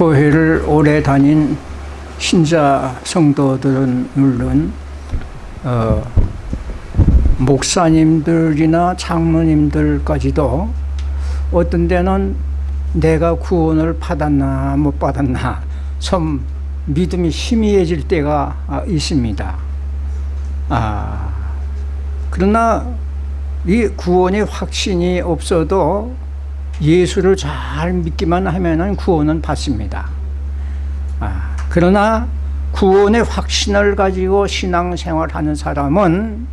교회를 오래 다닌 신자 성도들은 물론 어, 목사님들이나 장로님들까지도 어떤 데는 내가 구원을 받았나 못 받았나 좀 믿음이 희미해질 때가 아, 있습니다. 아, 그러나 이 구원의 확신이 없어도 예수를 잘 믿기만 하면 구원은 받습니다. 아, 그러나 구원의 확신을 가지고 신앙생활하는 사람은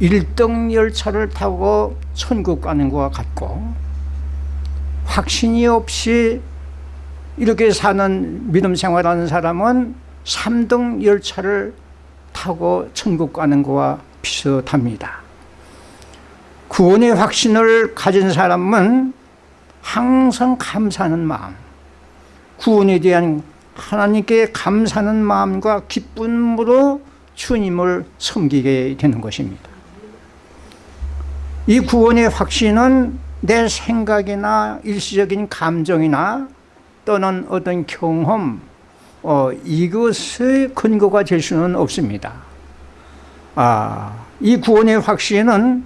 1등 열차를 타고 천국 가는 것과 같고 확신이 없이 이렇게 사는 믿음 생활하는 사람은 3등 열차를 타고 천국 가는 것과 비슷합니다. 구원의 확신을 가진 사람은 항상 감사하는 마음, 구원에 대한 하나님께 감사하는 마음과 기쁨으로 주님을 섬기게 되는 것입니다. 이 구원의 확신은 내 생각이나 일시적인 감정이나 또는 어떤 경험, 어, 이것의 근거가 될 수는 없습니다. 아, 이 구원의 확신은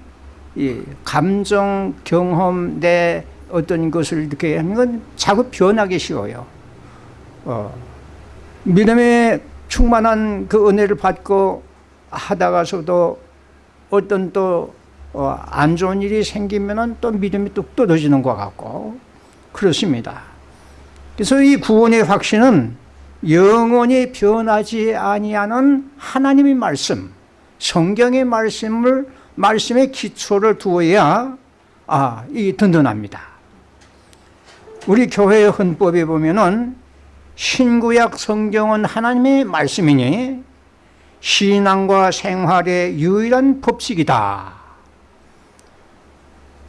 이 감정, 경험, 내 어떤 것을 이렇게 하는 건 자꾸 변하기 쉬워요. 어, 믿음에 충만한 그 은혜를 받고 하다가서도 어떤 또 어, 안 좋은 일이 생기면은 또 믿음이 뚝 떨어지는 것 같고 그렇습니다. 그래서 이 구원의 확신은 영원히 변하지 아니하는 하나님의 말씀, 성경의 말씀을 말씀의 기초를 두어야 아, 이 든든합니다. 우리 교회 헌법에 보면은 신구약 성경은 하나님의 말씀이니 신앙과 생활의 유일한 법칙이다.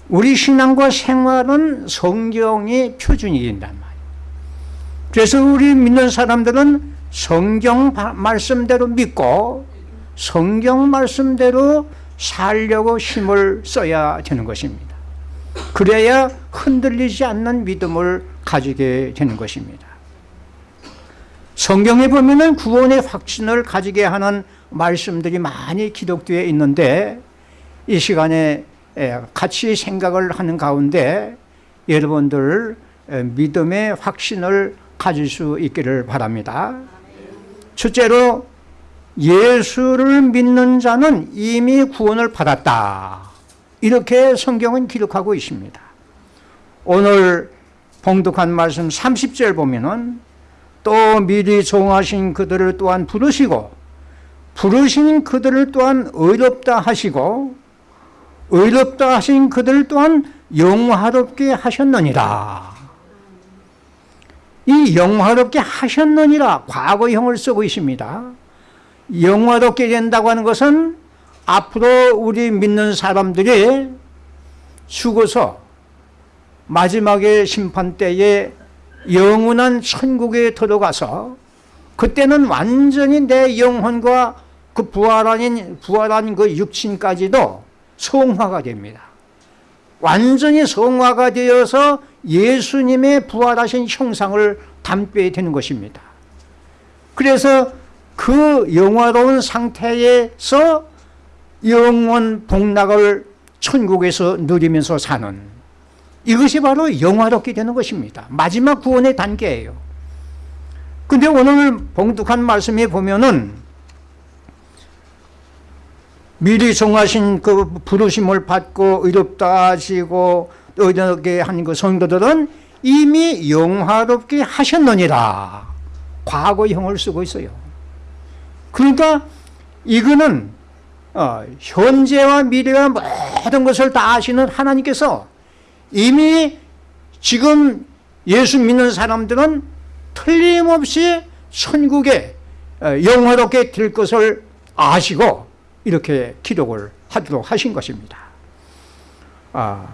우리 신앙과 생활은 성경이 표준이 된단 말이에요. 그래서 우리 믿는 사람들은 성경 말씀대로 믿고 성경 말씀대로 살려고 힘을 써야 되는 것입니다. 그래야 흔들리지 않는 믿음을 가지게 되는 것입니다. 성경에 보면은 구원의 확신을 가지게 하는 말씀들이 많이 기록되어 있는데 이 시간에 같이 생각을 하는 가운데 여러분들 믿음의 확신을 가질 수 있기를 바랍니다. 첫째로 예수를 믿는 자는 이미 구원을 받았다. 이렇게 성경은 기록하고 있습니다. 오늘 봉독한 말씀 30절 보면은 또 미리 정하신 그들을 또한 부르시고 부르신 그들을 또한 의롭다 하시고 의롭다 하신 그들 또한 영화롭게 하셨느니라 이 영화롭게 하셨느니라 과거형을 쓰고 있습니다 영화롭게 된다고 하는 것은 앞으로 우리 믿는 사람들이 죽어서 마지막에 심판 때에 영원한 천국에 들어가서 그때는 완전히 내 영혼과 그 부활한, 부활한 그 육신까지도 성화가 됩니다. 완전히 성화가 되어서 예수님의 부활하신 형상을 담게 되는 것입니다. 그래서 그 영화로운 상태에서 영원 복락을 천국에서 누리면서 사는 이것이 바로 영화롭게 되는 것입니다. 마지막 구원의 단계예요. 근데 오늘 봉독한 말씀에 보면은 미리 정하신 그 부르심을 받고 의롭다 하시고 의롭게 한 그 성도들은 이미 영화롭게 하셨느니라. 과거형을 쓰고 있어요. 그러니까 이거는 어, 현재와 미래와 모든 것을 다 아시는 하나님께서 이미 지금 예수 믿는 사람들은 틀림없이 천국에 어, 영화롭게 될 것을 아시고 이렇게 기록을 하도록 하신 것입니다. 아,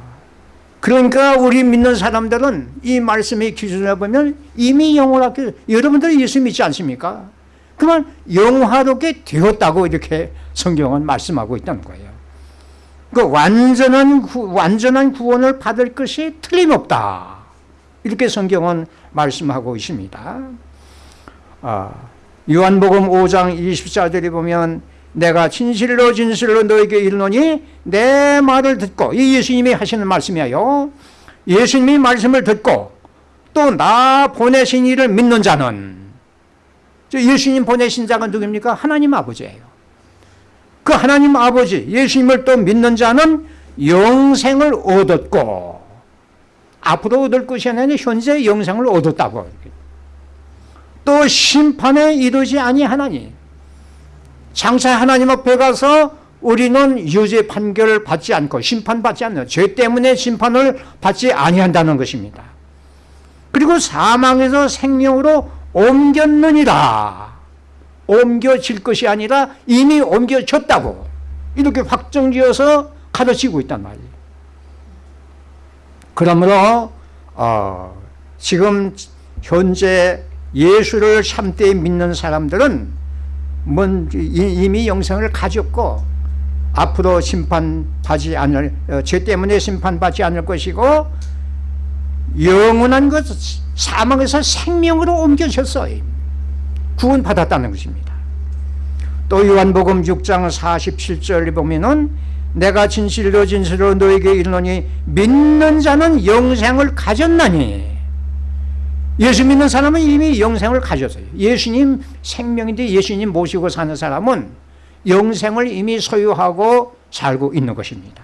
그러니까 우리 믿는 사람들은 이 말씀의 기준을 보면 이미 영화롭게 여러분들이 예수 믿지 않습니까? 그만 영화롭게 되었다고 이렇게 성경은 말씀하고 있다는 거예요. 그 완전한 구, 완전한 구원을 받을 것이 틀림없다. 이렇게 성경은 말씀하고 있습니다. 아, 요한복음 5장 24절에 보면 내가 진실로 진실로 너에게 이르노니 내 말을 듣고 이 예수님이 하시는 말씀이에요. 예수님이 말씀을 듣고 또 나 보내신 이를 믿는 자는 예수님 보내신 자가 누굽니까? 하나님 아버지예요. 그 하나님 아버지 예수님을 또 믿는 자는 영생을 얻었고 앞으로 얻을 것이 아니라 현재 영생을 얻었다고 또 심판에 이르지 아니하나니 장차 하나님 앞에 가서 우리는 유죄 판결을 받지 않고 심판받지 않는 죄 때문에 심판을 받지 아니한다는 것입니다. 그리고 사망에서 생명으로 옮겼느니라. 옮겨질 것이 아니라 이미 옮겨졌다고 이렇게 확정지어서 가르치고 있단 말이에요. 그러므로 어, 지금 현재 예수를 참되 믿는 사람들은 뭔 이미 영생을 가졌고 앞으로 심판받지 않을 어, 죄 때문에 심판받지 않을 것이고 영원한 것 사망에서 생명으로 옮겨졌어요. 구원 받았다는 것입니다. 또 요한복음 6장 47절에 보면은 내가 진실로 진실로 너에게 이르노니 믿는 자는 영생을 가졌나니 예수 믿는 사람은 이미 영생을 가졌어요. 예수님 생명인데 예수님 모시고 사는 사람은 영생을 이미 소유하고 살고 있는 것입니다.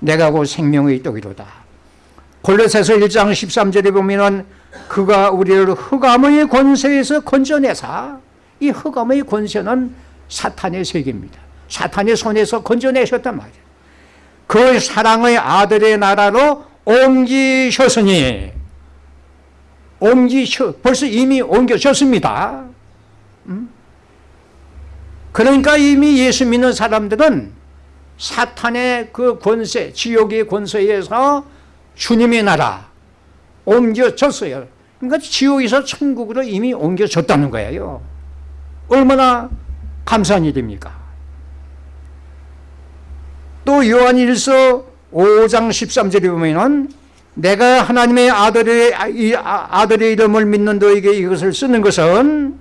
내가 곧 생명의 떡이로다. 골로새서 1장 13절에 보면은 그가 우리를 흑암의 권세에서 건져내사 이 흑암의 권세는 사탄의 세계입니다. 사탄의 손에서 건져내셨단 말이에요. 그 사랑의 아들의 나라로 옮기셨으니 옮기셔 벌써 이미 옮겨졌습니다. 음? 그러니까 이미 예수 믿는 사람들은 사탄의 그 권세, 지옥의 권세에서 주님의 나라 옮겨졌어요. 그러니까 지옥에서 천국으로 이미 옮겨졌다는 거예요. 얼마나 감사한 일입니까? 또 요한 1서 5장 13절에 보면은 내가 하나님의 아들의, 아들의 이름을 믿는 너에게 이것을 쓰는 것은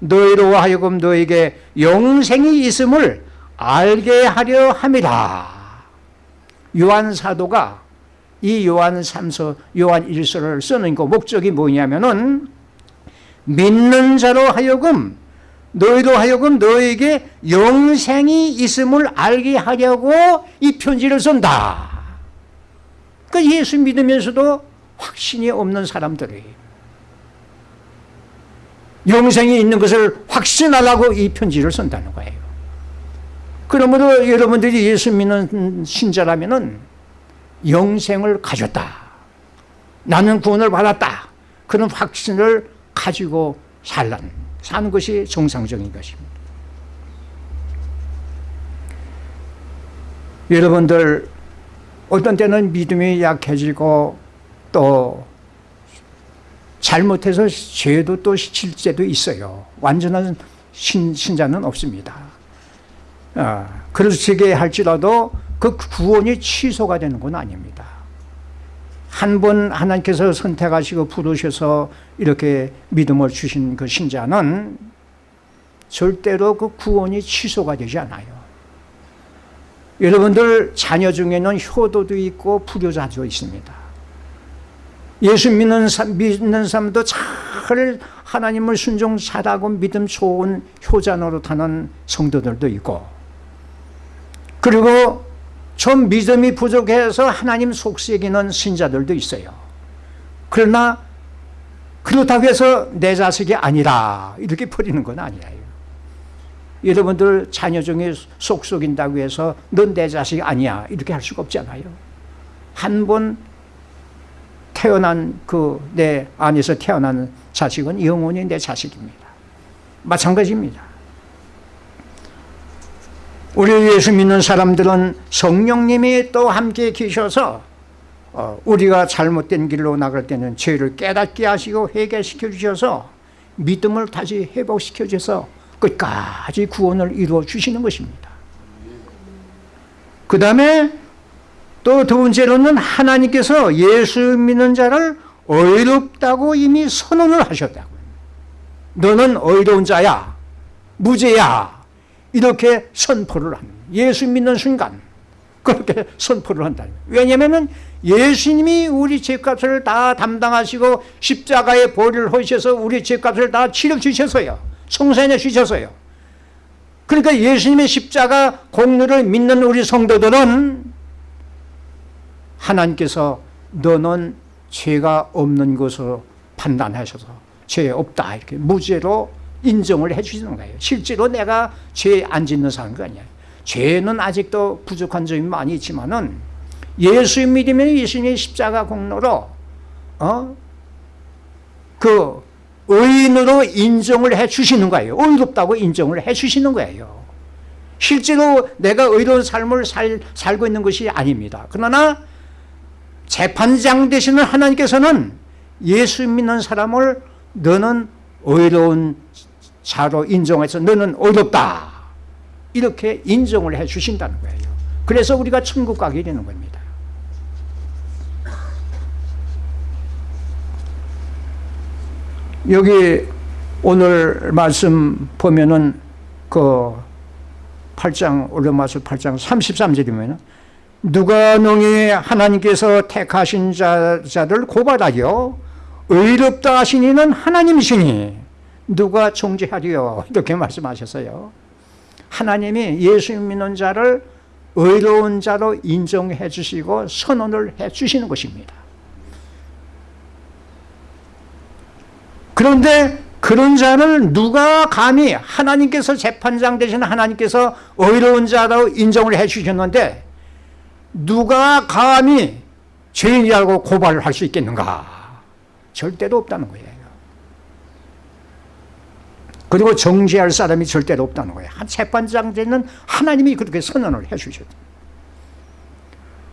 너희로 하여금 너에게 영생이 있음을 알게 하려 함이라. 요한 사도가 이 요한 3서, 요한 1서를 쓰는 그 목적이 뭐냐면은 믿는 자로 하여금 너희로 하여금 너에게 영생이 있음을 알게 하려고 이 편지를 쓴다. 그 예수 믿으면서도 확신이 없는 사람들이 영생이 있는 것을 확신하려고 이 편지를 쓴다는 거예요. 그러므로 여러분들이 예수 믿는 신자라면은 영생을 가졌다. 나는 구원을 받았다. 그런 확신을 가지고 살란, 사는 것이 정상적인 것입니다. 여러분들 어떤 때는 믿음이 약해지고 또 잘못해서 죄도 또 실제도 있어요. 완전한 신, 신자는 없습니다. 아, 그렇게 할지라도 그 구원이 취소가 되는 건 아닙니다. 한 번 하나님께서 선택하시고 부르셔서 이렇게 믿음을 주신 그 신자는 절대로 그 구원이 취소가 되지 않아요. 여러분들 자녀 중에는 효도도 있고 불효자도 있습니다. 예수 믿는, 믿는 사람도 잘 하나님을 순종 잘하고 믿음 좋은 효자 노릇하는 성도들도 있고 그리고 좀 믿음이 부족해서 하나님 속삭이는 신자들도 있어요. 그러나 그렇다고 해서 내 자식이 아니라 이렇게 버리는 건 아니에요. 여러분들 자녀 중에 속 속인다고 해서 넌 내 자식이 아니야 이렇게 할 수가 없잖아요. 한 번 태어난 그 내 안에서 태어난 자식은 영원히 내 자식입니다. 마찬가지입니다. 우리 예수 믿는 사람들은 성령님이 또 함께 계셔서 어, 우리가 잘못된 길로 나갈 때는 죄를 깨닫게 하시고 회개시켜 주셔서 믿음을 다시 회복시켜 주셔서 끝까지 구원을 이루어 주시는 것입니다. 그 다음에 또 두 번째로는 하나님께서 예수 믿는 자를 의롭다고 이미 선언을 하셨다고. 너는 의로운 자야, 무죄야. 이렇게 선포를 합니다. 예수 믿는 순간 그렇게 선포를 한다. 왜냐하면 예수님이 우리 죄값을 다 담당하시고 십자가에 보를 하셔서 우리 죄값을 다 치러 주셔서요. 성산해 주셔서요. 그러니까 예수님의 십자가 공로를 믿는 우리 성도들은 하나님께서 너는 죄가 없는 것으로 판단하셔서 죄 없다 이렇게 무죄로 인정을 해 주시는 거예요. 실제로 내가 죄 안 짓는 사람이 아니야. 죄는 아직도 부족한 점이 많이 있지만은 예수 믿으면 예수님의 십자가 공로로 어? 그 의인으로 인정을 해 주시는 거예요. 의롭다고 인정을 해 주시는 거예요. 실제로 내가 의로운 삶을 살, 살고 있는 것이 아닙니다. 그러나 재판장 되시는 하나님께서는 예수 믿는 사람을 너는 의로운 자로 인정해서 너는 의롭다. 이렇게 인정을 해 주신다는 거예요. 그래서 우리가 천국 가게 되는 겁니다. 여기 오늘 말씀 보면은 그 8장 올려마서 8장 33절이면 누가 농이 하나님께서 택하신 자, 자를 고발하여 의롭다 하신 이는 하나님이시니 누가 정죄하리요? 이렇게 말씀하셨어요. 하나님이 예수 믿는 자를 의로운 자로 인정해 주시고 선언을 해 주시는 것입니다. 그런데 그런 자를 누가 감히 하나님께서 재판장 되신 하나님께서 의로운 자로 인정을 해 주셨는데 누가 감히 죄인이라고 고발을 할 수 있겠는가? 절대로 없다는 거예요 그리고 정죄할 사람이 절대로 없다는 거예요. 한 재판장 되는 하나님이 그렇게 선언을 해 주셨다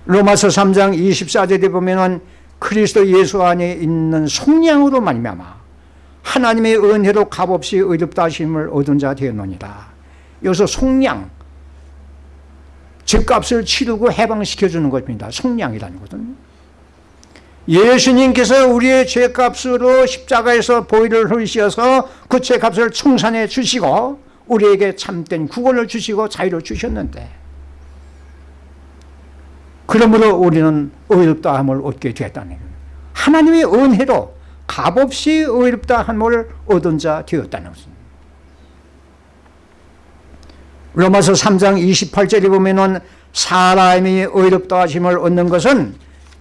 로마서 3장 24절에 보면 그리스도 예수 안에 있는 속량으로 말미암아 하나님의 은혜로 값없이 의롭다 하심을 얻은 자 되었노니라. 여기서 속량 집값을 치르고 해방시켜주는 것입니다. 속량이라는 것은 예수님께서 우리의 죄값으로 십자가에서 보혈을 흘리셔서 그 죄값을 청산해 주시고 우리에게 참된 구원을 주시고 자유를 주셨는데 그러므로 우리는 의롭다함을 얻게 되었다는 거예요 하나님의 은혜로 값없이 의롭다 함을 얻은 자 되었다는 것입니다. 로마서 3장 28절에 보면 은 사람이 의롭다 하심을 얻는 것은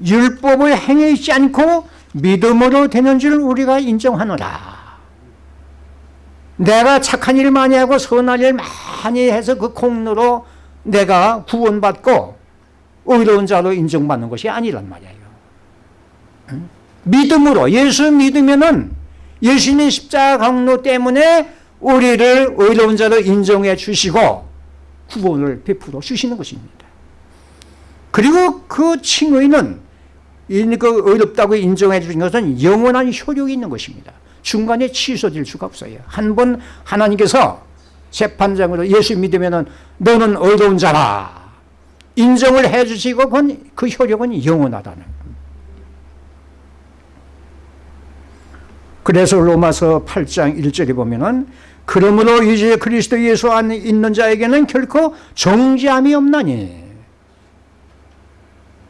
율법을 행해 있지 않고 믿음으로 되는 줄 우리가 인정하노라. 내가 착한 일 많이 하고 선한 일 많이 해서 그 공로로 내가 구원받고 의로운 자로 인정받는 것이 아니란 말이에요. 응? 믿음으로 예수 믿으면은 예수님의 십자가 강로 때문에 우리를 의로운 자로 인정해 주시고 구원을 베풀어 주시는 것입니다. 그리고 그 칭의는 그 의롭다고 인정해 주신 것은 영원한 효력이 있는 것입니다. 중간에 취소될 수가 없어요. 한 번 하나님께서 재판장으로 예수 믿으면 너는 의로운 자라 인정을 해 주시고 그 효력은 영원하다는 그래서 로마서 8장 1절에 보면은 그러므로 이제 그리스도 예수 안에 있는 자에게는 결코 정죄함이 없나니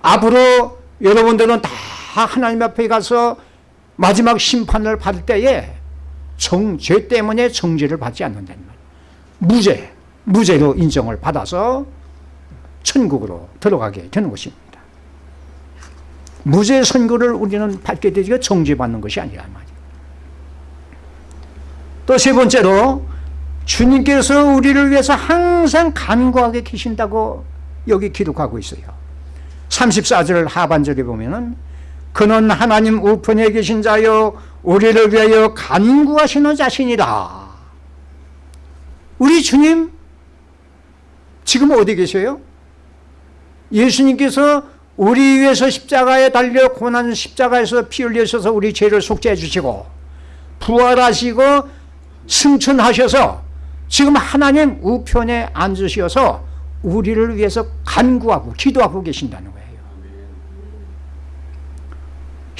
앞으로 여러분들은 다 하나님 앞에 가서 마지막 심판을 받을 때에 정, 죄 때문에 정죄를 받지 않는다는 말 무죄, 무죄로 인정을 받아서 천국으로 들어가게 되는 것입니다. 무죄 선고를 우리는 받게 되지가 정죄받는 것이 아니란 말이에요. 또 세 번째로 주님께서 우리를 위해서 항상 간구하게 계신다고 여기 기록하고 있어요. 34절 하반절에 보면은 그는 하나님 우편에 계신 자요 우리를 위하여 간구하시는 자신이다. 우리 주님 지금 어디 계세요? 예수님께서 우리 위해서 십자가에 달려 고난 십자가에서 피 흘리셔서 우리 죄를 속죄해 주시고 부활하시고 승천하셔서 지금 하나님 우편에 앉으셔서 우리를 위해서 간구하고 기도하고 계신다는 거예요.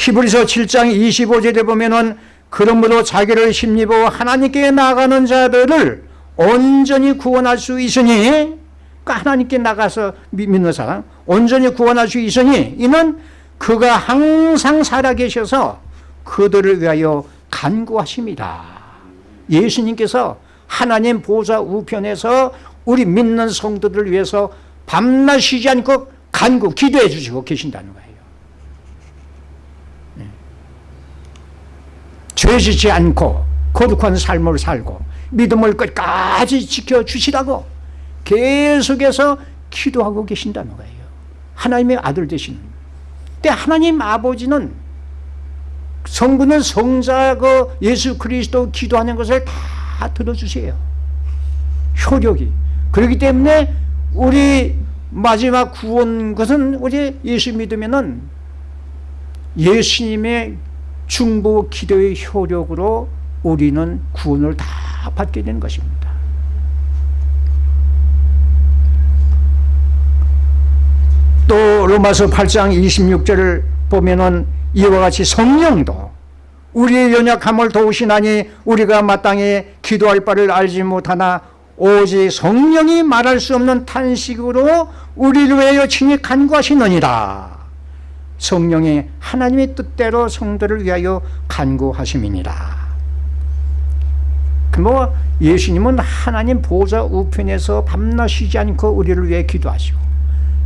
히브리서 7장 25절에 보면은 그러므로 자기를 힘입어 하나님께 나가는 자들을 온전히 구원할 수 있으니 그러니까 하나님께 나가서 믿는 사람 온전히 구원할 수 있으니 이는 그가 항상 살아계셔서 그들을 위하여 간구하십니다. 예수님께서 하나님 보좌 우편에서 우리 믿는 성도들을 위해서 밤낮 쉬지 않고 간구 기도해 주시고 계신다는 거예요 네. 죄짓지 않고 거룩한 삶을 살고 믿음을 끝까지 지켜주시라고 계속해서 기도하고 계신다는 거예요. 하나님의 아들 되시는. 근데 하나님 아버지는 성부는 성자 그 예수 그리스도 기도하는 것을 다 들어주세요. 효력이. 그렇기 때문에 우리 마지막 구원 것은 우리 예수 믿으면 은 예수님의 중보 기도의 효력으로 우리는 구원을 다 받게 되는 것입니다. 또 로마서 8장 26절을 보면은 이와 같이 성령도 우리의 연약함을 도우시나니 우리가 마땅히 기도할 바를 알지 못하나 오직 성령이 말할 수 없는 탄식으로 우리를 위하여 친히 간구하시느니라 성령이 하나님의 뜻대로 성도를 위하여 간구하심이니라 뭐 예수님은 하나님 보좌 우편에서 밤낮 쉬지 않고 우리를 위해 기도하시고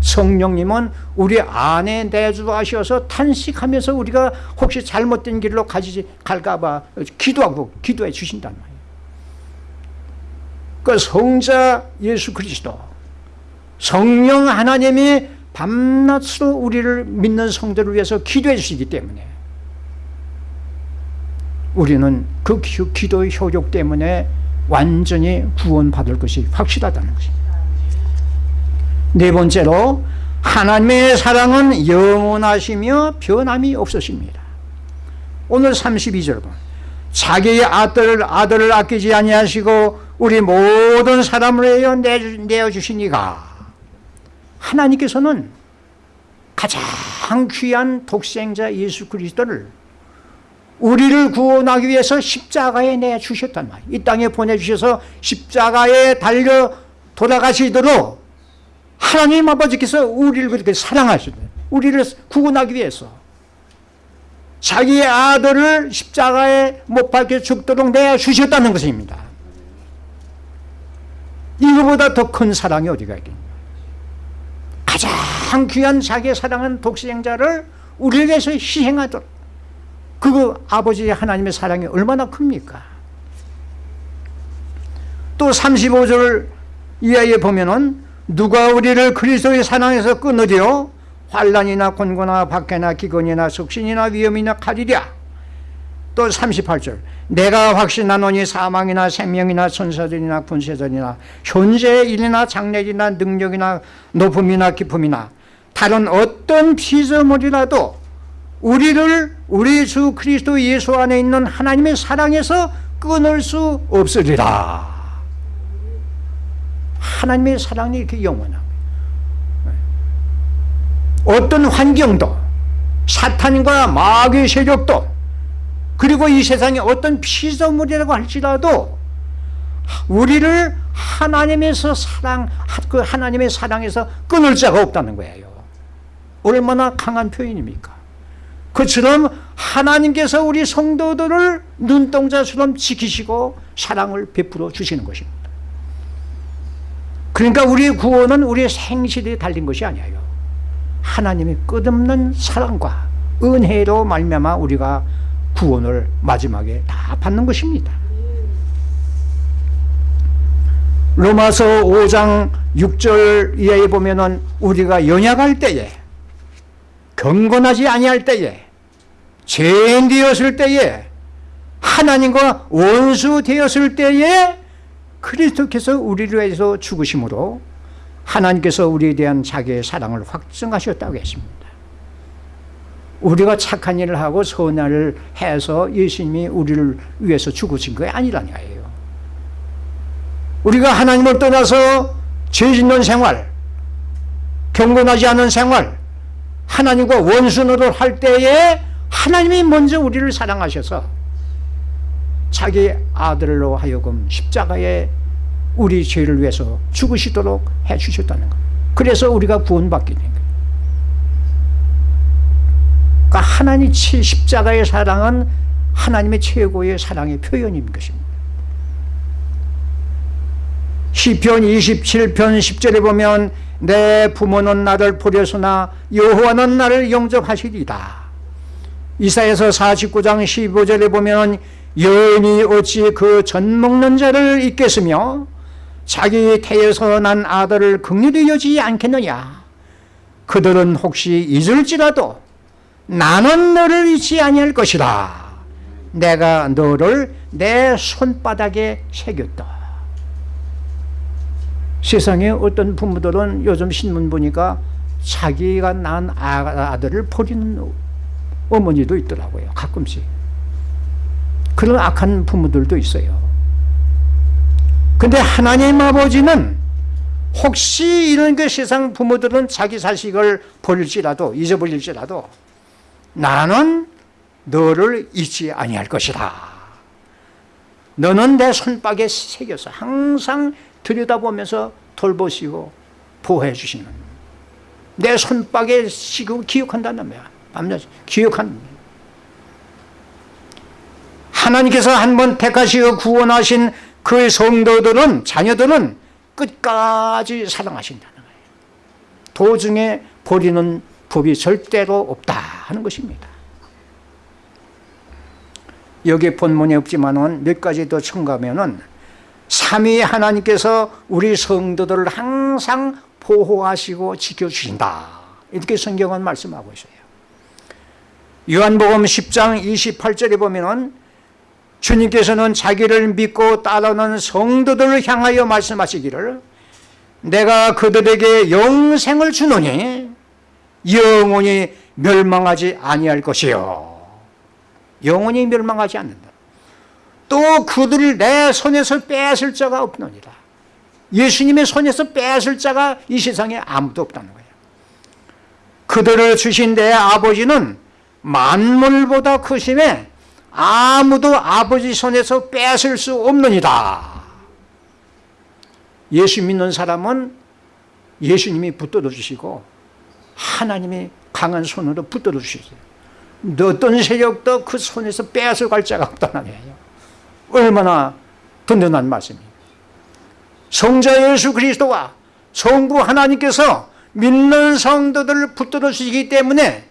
성령님은 우리 안에 내주하셔서 탄식하면서 우리가 혹시 잘못된 길로 가지 갈까봐 기도하고 기도해 주신단 말이에요. 그 성자 예수 그리스도 성령 하나님이 밤낮으로 우리를 믿는 성도를 위해서 기도해 주시기 때문에 우리는 그 기도의 효력 때문에 완전히 구원받을 것이 확실하다는 것입니다. 네 번째로 하나님의 사랑은 영원하시며 변함이 없으십니다. 오늘 32절 보 자기의 아들을, 아들을 아끼지 아니하시고 우리 모든 사람을 내어주시니가 하나님께서는 가장 귀한 독생자 예수 그리스도를 우리를 구원하기 위해서 십자가에 내주셨단 말이에요. 이 땅에 보내주셔서 십자가에 달려 돌아가시도록 하나님 아버지께서 우리를 그렇게 사랑하시다. 우리를 구원하기 위해서 자기의 아들을 십자가에 못 박혀 죽도록 내주셨다는 것입니다. 이거보다 더 큰 사랑이 어디가 있겠 냐. 가장 귀한 자기의 사랑한 독생자를 우리를 위해서 희생하도록 그 아버지 하나님의 사랑이 얼마나 큽니까? 또 35절 이하에 보면은 누가 우리를 그리스도의 사랑에서 끊으리요 환란이나 곤고나 박해나 기근이나 속신이나 위험이나 칼이랴 또 38절 내가 확신하노니 사망이나 생명이나 천사들이나 군세들이나 현재의 일이나 장래이나 능력이나 높음이나 기품이나 다른 어떤 피조물이라도 우리를 우리 주 그리스도 예수 안에 있는 하나님의 사랑에서 끊을 수 없으리라. 하나님의 사랑이 이렇게 영원합니다. 어떤 환경도 사탄과 마귀의 세력도 그리고 이 세상에 어떤 피조물이라고 할지라도 우리를 하나님에서 사랑 그 하나님의 사랑에서 끊을 자가 없다는 거예요 얼마나 강한 표현입니까? 그처럼 하나님께서 우리 성도들을 눈동자처럼 지키시고 사랑을 베풀어 주시는 것입니다. 그러니까 우리의 구원은 우리의 생실에 달린 것이 아니에요. 하나님의 끝없는 사랑과 은혜로 말미암아 우리가 구원을 마지막에 다 받는 것입니다. 로마서 5장 6절 이하에 보면은 우리가 연약할 때에 경건하지 아니할 때에 죄인 되었을 때에 하나님과 원수 되었을 때에 그리스도께서 우리를 위해서 죽으심으로 하나님께서 우리에 대한 자기의 사랑을 확증하셨다고 했습니다. 우리가 착한 일을 하고 선한 일을 해서 예수님이 우리를 위해서 죽으신 게 아니라니까요. 우리가 하나님을 떠나서 죄 짓는 생활 경건하지 않은 생활 하나님과 원수노를 할 때에 하나님이 먼저 우리를 사랑하셔서 자기 아들로 하여금 십자가에 우리 죄를 위해서 죽으시도록 해주셨다는 것. 그래서 우리가 구원받게 된 거예요. 그러니까 하나님 십자가의 사랑은 하나님의 최고의 사랑의 표현인 것입니다. 시편 27편 10절에 보면 내 부모는 나를 버렸으나 여호와는 나를 영접하시리다. 이사에서 49장 15절에 보면 여인이 어찌 그 젖 먹는 자를 잊겠으며 자기 태에서 난 아들을 극률히 여지 않겠느냐? 그들은 혹시 잊을지라도 나는 너를 잊지 아니할 것이다 내가 너를 내 손바닥에 새겼다 세상에 어떤 부모들은 요즘 신문 보니까 자기가 낳은 아들을 버리는 어머니도 있더라고요 가끔씩 그런 악한 부모들도 있어요 근데 하나님 아버지는 혹시 이런 그 세상 부모들은 자기 자식을 버릴지라도 잊어버릴지라도 나는 너를 잊지 아니할 것이다. 너는 내 손바닥에 새겨서 항상 들여다보면서 돌보시고 보호해 주시는 내 손바닥에 시고 기억한다는 거야. 밤낮 기억한 하나님께서 한 번 택하시고 구원하신 그 성도들은 자녀들은 끝까지 사랑하신다는 거예요. 도중에 버리는 법이 절대로 없다 하는 것입니다. 여기 본문에 없지만은 몇 가지 더 첨가하면은 삼위 하나님께서 우리 성도들을 항상 보호하시고 지켜주신다. 이렇게 성경은 말씀하고 있어요. 요한복음 10장 28절에 보면은 주님께서는 자기를 믿고 따르는 성도들을 향하여 말씀하시기를 내가 그들에게 영생을 주노니 영원히 멸망하지 아니할 것이요 영원히 멸망하지 않는다 또 그들을 내 손에서 뺏을 자가 없느니라. 예수님의 손에서 뺏을 자가 이 세상에 아무도 없다는 거예요. 그들을 주신 내 아버지는 만물보다 크심에 아무도 아버지 손에서 뺏을 수 없느니라. 예수 믿는 사람은 예수님이 붙들어 주시고 하나님이 강한 손으로 붙들어 주시죠 어떤 세력도 그 손에서 뺏어갈 자가 없다는 거예요 얼마나 든든한 말씀입니다 성자 예수 그리스도와 성부 하나님께서 믿는 성도들을 붙들어 주시기 때문에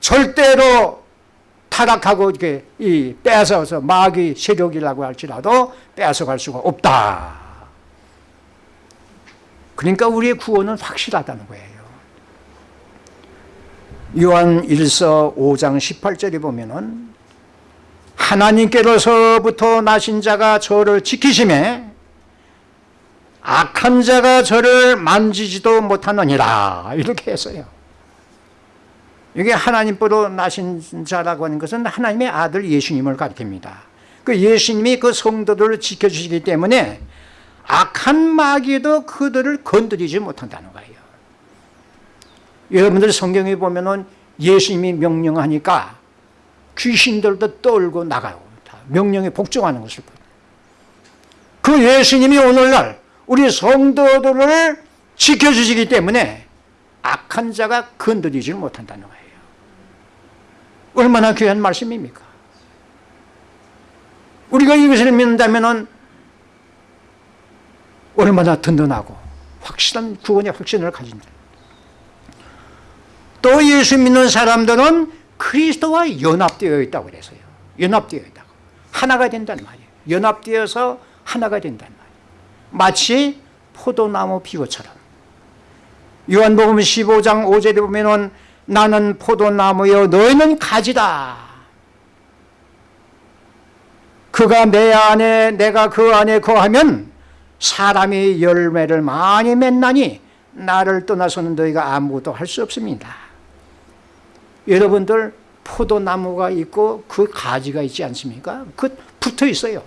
절대로 타락하고 이렇게 이 뺏어서 마귀 세력이라고 할지라도 뺏어갈 수가 없다. 그러니까 우리의 구원은 확실하다는 거예요. 요한 1서 5장 18절에 보면은 하나님께로서부터 나신 자가 저를 지키심에 악한 자가 저를 만지지도 못하느니라 이렇게 했어요. 이게 하나님으로 나신 자라고 하는 것은 하나님의 아들 예수님을 가리킵니다. 그 예수님이 그 성도들을 지켜주시기 때문에 악한 마귀도 그들을 건드리지 못한다는 거예요. 여러분들 성경에 보면 은 예수님이 명령하니까 귀신들도 떨고 나가요. 명령에 복종하는 것을. 그 예수님이 오늘날 우리 성도들을 지켜주시기 때문에 악한 자가 건드리지 못한다는 거예요. 얼마나 귀한 말씀입니까? 우리가 이것을 믿는다면 얼마나 든든하고 확실한 구원의 확신을 가진다. 또 예수 믿는 사람들은 그리스도와 연합되어 있다고 그래서요. 연합되어 있다고. 하나가 된다는 말이에요. 연합되어서 하나가 된다는 말이에요. 마치 포도나무 비고처럼. 요한복음 15장 5절에 보면은 나는 포도나무여 너희는 가지다 그가 내 안에 내가 그 안에 거하면 사람이 열매를 많이 맺나니 나를 떠나서는 너희가 아무것도 할 수 없습니다 여러분들 포도나무가 있고 그 가지가 있지 않습니까? 그 붙어 있어요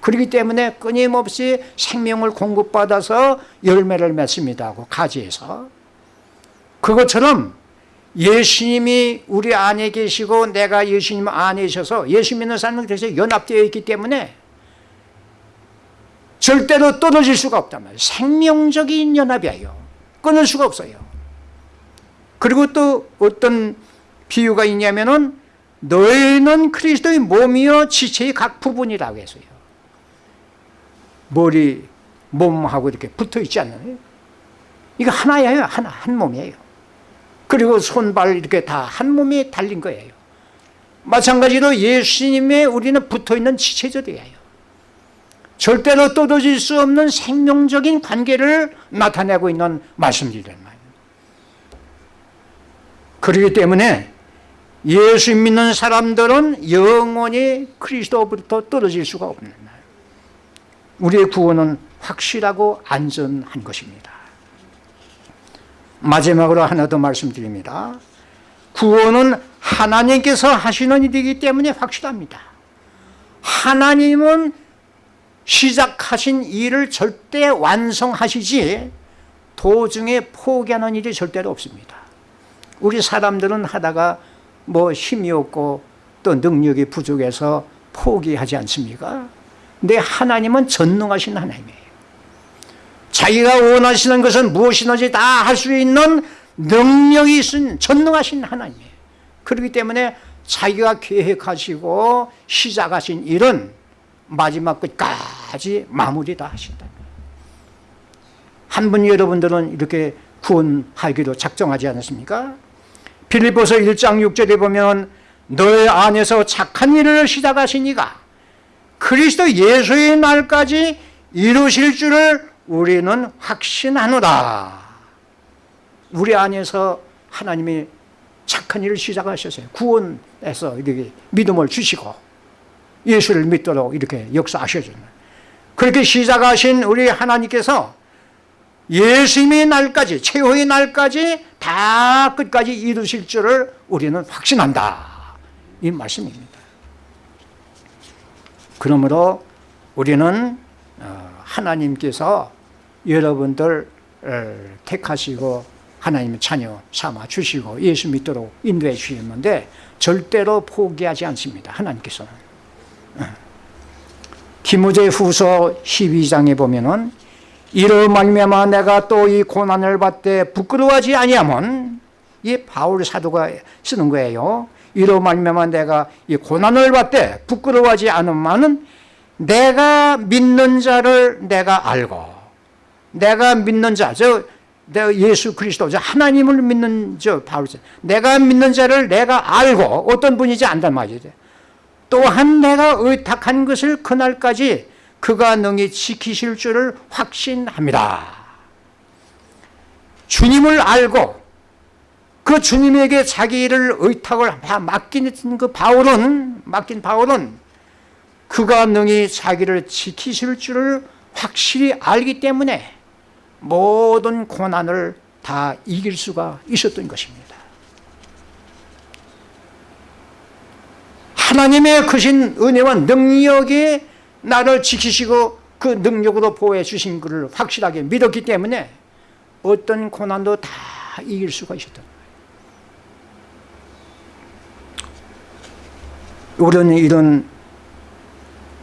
그렇기 때문에 끊임없이 생명을 공급받아서 열매를 맺습니다 그 가지에서 그것처럼 예수님이 우리 안에 계시고 내가 예수님 안에 있어서 예수 믿는 사람은 그래서 연합되어 있기 때문에 절대로 떨어질 수가 없단 말이에요. 생명적인 연합이에요. 끊을 수가 없어요. 그리고 또 어떤 비유가 있냐면은 너희는 그리스도의 몸이요 지체의 각 부분이라고 해서요. 머리, 몸하고 이렇게 붙어 있지 않나요? 이거 하나예요. 하나, 한 몸이에요. 그리고 손발 이렇게 다 한 몸에 달린 거예요. 마찬가지로 예수님의 우리는 붙어 있는 지체들이에요. 절대로 떨어질 수 없는 생명적인 관계를 나타내고 있는 말씀들이란 말이에요. 그렇기 때문에 예수 믿는 사람들은 영원히 그리스도부터 떨어질 수가 없는 말. 우리의 구원은 확실하고 안전한 것입니다. 마지막으로 하나 더 말씀드립니다. 구원은 하나님께서 하시는 일이기 때문에 확실합니다. 하나님은 시작하신 일을 절대 완성하시지 도중에 포기하는 일이 절대로 없습니다. 우리 사람들은 하다가 뭐 힘이 없고 또 능력이 부족해서 포기하지 않습니까? 근데 하나님은 전능하신 하나님이에요. 자기가 원하시는 것은 무엇이든지 다 할 수 있는 능력이 있은 전능하신 하나님이에요. 그렇기 때문에 자기가 계획하시고 시작하신 일은 마지막 끝까지 마무리 다 하신다. 한 분 여러분들은 이렇게 구원하기로 작정하지 않았습니까? 빌립보서 1장 6절에 보면 너의 안에서 착한 일을 시작하신 이가 그리스도 예수의 날까지 이루실 줄을 우리는 확신하노라. 우리 안에서 하나님이 착한 일을 시작하셨어요. 구원에서 이렇게 믿음을 주시고 예수를 믿도록 이렇게 역사하셔주는 그렇게 시작하신 우리 하나님께서 예수님의 날까지 최후의 날까지 다 끝까지 이루실 줄을 우리는 확신한다. 이 말씀입니다. 그러므로 우리는 어, 하나님께서 여러분들 택하시고 하나님의 자녀 삼아 주시고 예수 믿도록 인도해 주셨는데 절대로 포기하지 않습니다. 하나님께서는. 디모데 후서 12장에 보면은 이로 말미암아 내가 또 이 고난을 받되 부끄러워하지 아니하면 이 바울 사도가 쓰는 거예요. 이로 말미암아 내가 이 고난을 받되 부끄러워하지 않으면은 내가 믿는 자를 내가 알고 내가 믿는 자, 저 예수 그리스도, 저 하나님을 믿는 저 바울 내가 믿는 자를 내가 알고 어떤 분인지 안단 말이죠. 또한 내가 의탁한 것을 그날까지 그가 능히 지키실 줄을 확신합니다. 주님을 알고 그 주님에게 자기 일을 의탁을 맡긴 그 바울은 맡긴 바울은 그가 능히 자기를 지키실 줄을 확실히 알기 때문에 모든 고난을 다 이길 수가 있었던 것입니다. 하나님의 크신 은혜와 능력이 나를 지키시고 그 능력으로 보호해 주신 것을 확실하게 믿었기 때문에 어떤 고난도 다 이길 수가 있었던 거예요. 우리는 이런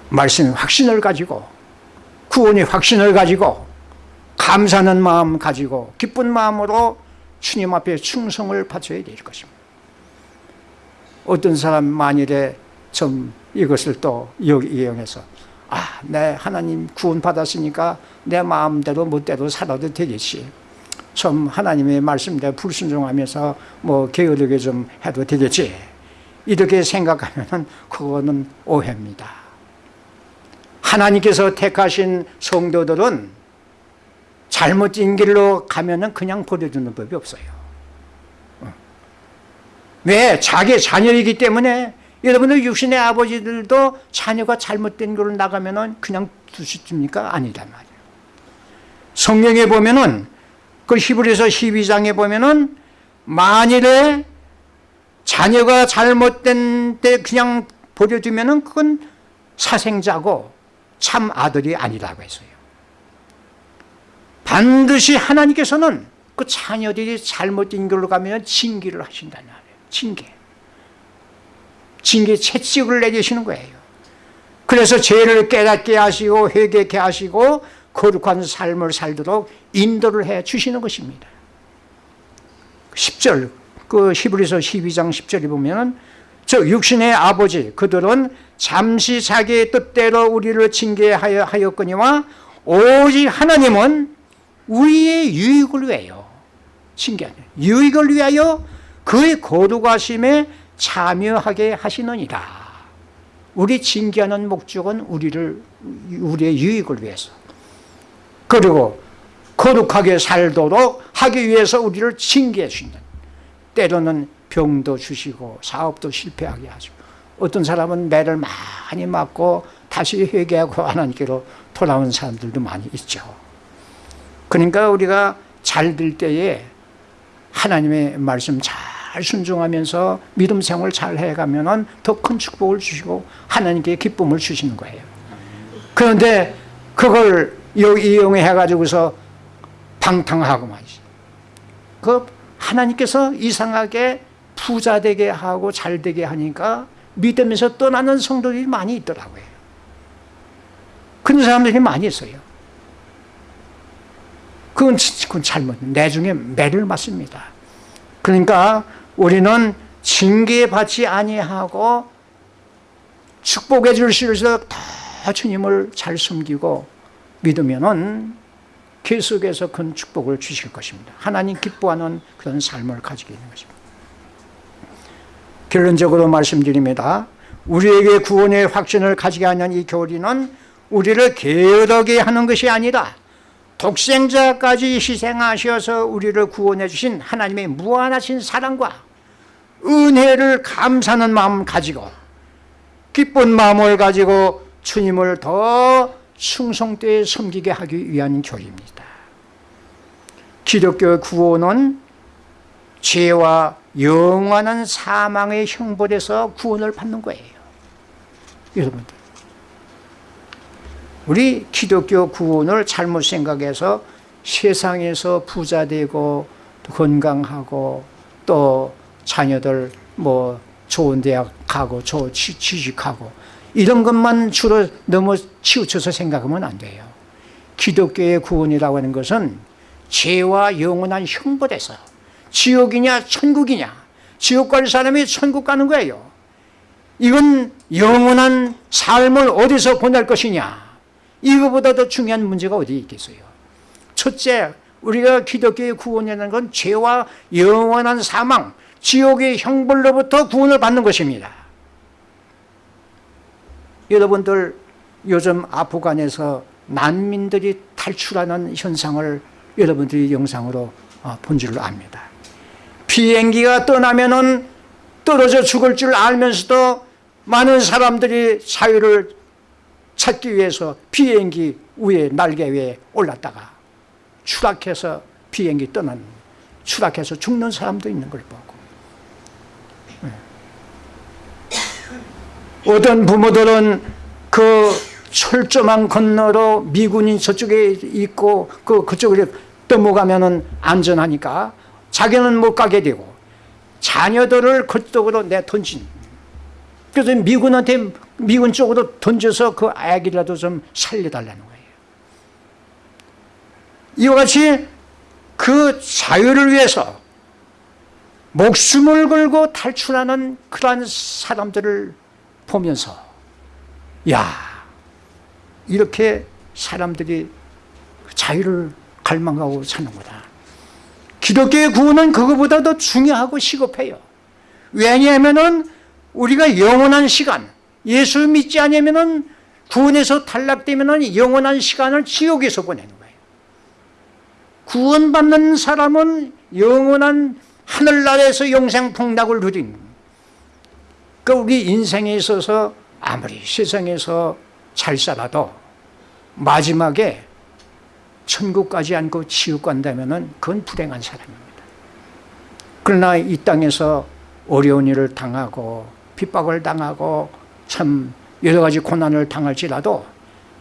말씀 확신을 가지고 구원의 확신을 가지고 감사하는 마음 가지고 기쁜 마음으로 주님 앞에 충성을 바쳐야 될 것입니다. 어떤 사람 만일에 좀 이것을 또 이용해서 아, 내 하나님 구원 받았으니까 내 마음대로 멋대로 살아도 되겠지. 좀 하나님의 말씀대로 불순종하면서 뭐 게으르게 좀 해도 되겠지. 이렇게 생각하면 그거는 오해입니다. 하나님께서 택하신 성도들은 잘못된 길로 가면은 그냥 버려두는 법이 없어요. 왜? 자기 자녀이기 때문에 여러분들 육신의 아버지들도 자녀가 잘못된 걸로 나가면 그냥 두십니까? 아니란 말이에요. 성경에 보면 은 그 히브리서 12장에 보면 은 만일에 자녀가 잘못된 때 그냥 버려두면은 그건 사생자고 참 아들이 아니라고 했어요. 반드시 하나님께서는 그 자녀들이 잘못된 길로 가면 징계를 하신다는 말이에요. 징계. 징계 채찍을 내리시는 거예요. 그래서 죄를 깨닫게 하시고 회개케 하시고 거룩한 삶을 살도록 인도를 해 주시는 것입니다. 10절 그 히브리서 12장 10절에 보면 저 육신의 아버지 그들은 잠시 자기의 뜻대로 우리를 징계하였거니와 오직 하나님은 우리의 유익을 위하여 징계하는 유익을 위하여 그의 거룩하심에 참여하게 하시느니라. 우리 징계하는 목적은 우리를 우리의 유익을 위해서. 그리고 거룩하게 살도록 하기 위해서 우리를 징계해 주신다 때로는 병도 주시고 사업도 실패하게 하시고. 어떤 사람은 매를 많이 맞고 다시 회개하고 하나님께로 돌아온 사람들도 많이 있죠. 그러니까 우리가 잘 될 때에 하나님의 말씀 잘 순종하면서 믿음 생활 잘 해가면 더 큰 축복을 주시고 하나님께 기쁨을 주시는 거예요. 그런데 그걸 이용해 가지고서 방탕하고 말이죠. 그 하나님께서 이상하게 부자 되게 하고 잘 되게 하니까 믿으면서 떠나는 성도들이 많이 있더라고요. 그런 사람들이 많이 있어요. 그건, 그건 잘못 내 중에 매를 맞습니다. 그러니까 우리는 징계받지 아니하고 축복해 주실수록 더 주님을 잘 숨기고 믿으면은 계속해서 큰 축복을 주실 것입니다. 하나님 기뻐하는 그런 삶을 가지게 있는 것입니다. 결론적으로 말씀드립니다. 우리에게 구원의 확신을 가지게 하는 이 교리는 우리를 게으르게 하는 것이 아니라 독생자까지 희생하셔서 우리를 구원해 주신 하나님의 무한하신 사랑과 은혜를 감사하는 마음 가지고 기쁜 마음을 가지고 주님을 더 충성되게 섬기게 하기 위한 교리입니다. 기독교의 구원은 죄와 영원한 사망의 형벌에서 구원을 받는 거예요. 여러분들 우리 기독교 구원을 잘못 생각해서 세상에서 부자 되고 건강하고 또 자녀들 뭐 좋은 대학 가고 좋은 취직하고 이런 것만 주로 너무 치우쳐서 생각하면 안 돼요. 기독교의 구원이라고 하는 것은 죄와 영원한 형벌에서 지옥이냐 천국이냐 지옥 갈 사람이 천국 가는 거예요. 이건 영원한 삶을 어디서 보낼 것이냐 이거보다 더 중요한 문제가 어디 있겠어요? 첫째 우리가 기독교의 구원이라는 건 죄와 영원한 사망 지옥의 형벌로부터 구원을 받는 것입니다. 여러분들 요즘 아프간에서 난민들이 탈출하는 현상을 여러분들이 영상으로 어, 본 줄로 압니다. 비행기가 떠나면 떨어져 죽을 줄 알면서도 많은 사람들이 자유를 찾기 위해서 비행기 위에 날개 위에 올랐다가 추락해서 비행기 떠난 추락해서 죽는 사람도 있는 걸보고 네. 어떤 부모들은 그 철조망 건너로 미군이 저쪽에 있고 그 그쪽으로 넘어가면 안전하니까 자기는 못 가게 되고 자녀들을 그쪽으로 내던진. 그래서 미군한테 미군 쪽으로 던져서 그 아기라도 좀 살려달라는 거예요. 이와 같이 그 자유를 위해서 목숨을 걸고 탈출하는 그러한 사람들을 보면서 야 이렇게 사람들이 자유를 갈망하고 사는구나. 기독교의 구원은 그거보다 더 중요하고 시급해요. 왜냐하면 우리가 영원한 시간 예수 믿지 않으면 구원에서 탈락되면 영원한 시간을 지옥에서 보내는 거예요. 구원받는 사람은 영원한 하늘나라에서 영생폭락을 누린 그 우리 인생에 있어서 아무리 세상에서 잘 살아도 마지막에 천국 가지 않고 지옥 간다면 그건 불행한 사람입니다 그러나 이 땅에서 어려운 일을 당하고 핍박을 당하고 참 여러 가지 고난을 당할지라도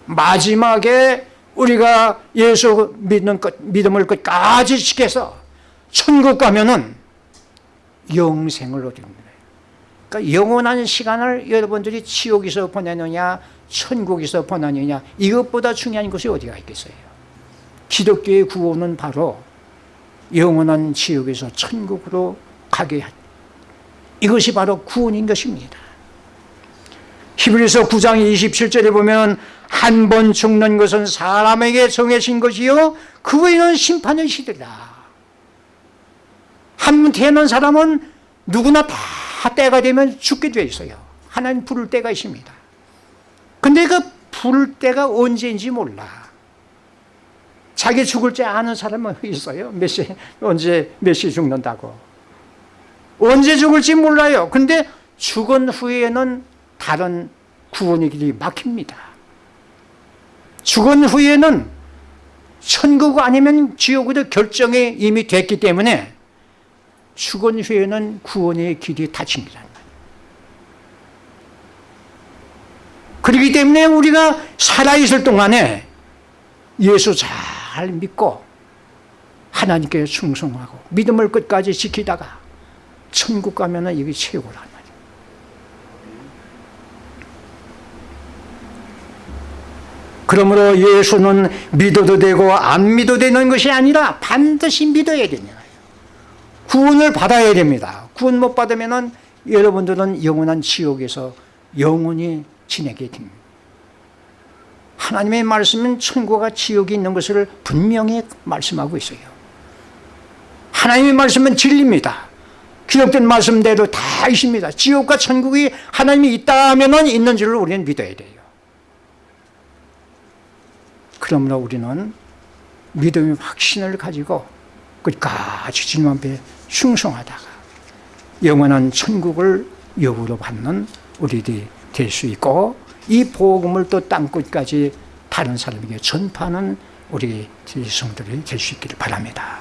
마지막에 우리가 예수 믿는 것, 믿음을 끝까지 지켜서 천국 가면은 영생을 얻습니다. 그러니까 영원한 시간을 여러분들이 지옥에서 보내느냐 천국에서 보내느냐 이것보다 중요한 것이 어디가 있겠어요. 기독교의 구원은 바로 영원한 지옥에서 천국으로 가게 한 이것이 바로 구원인 것입니다. 히브리서 9장 27절에 보면 한 번 죽는 것은 사람에게 정해진 것이요 그 후에는 심판의 시대다. 한 번 태어난 사람은 누구나 다 때가 되면 죽게 되어 있어요. 하나님 부를 때가 있습니다. 근데 그 부를 때가 언제인지 몰라. 자기 죽을 줄 아는 사람은 있어요. 몇 시, 언제, 몇 시 죽는다고. 언제 죽을지 몰라요. 근데 죽은 후에는 다른 구원의 길이 막힙니다. 죽은 후에는 천국 아니면 지옥으로 결정이 이미 됐기 때문에 죽은 후에는 구원의 길이 닫힙니다. 그렇기 때문에 우리가 살아있을 동안에 예수 잘 믿고 하나님께 충성하고 믿음을 끝까지 지키다가 천국 가면 은 이게 최고란 말이에요. 그러므로 예수는 믿어도 되고 안 믿어도 되는 것이 아니라 반드시 믿어야 거예요. 구원을 받아야 됩니다. 구원 못 받으면은 여러분들은 영원한 지옥에서 영원히 지내게 됩니다. 하나님의 말씀은 천국과 지옥이 있는 것을 분명히 말씀하고 있어요. 하나님의 말씀은 진리입니다. 기록된 말씀대로 다 있습니다. 지옥과 천국이 하나님이 있다 하면 있는 줄을 우리는 믿어야 돼요. 그러므로 우리는 믿음의 확신을 가지고 끝까지 주님 앞에 충성하다가 영원한 천국을 여부로 받는 우리들이 될 수 있고 이 복음을 또 땅끝까지 다른 사람에게 전파하는 우리 성들이 될 수 있기를 바랍니다.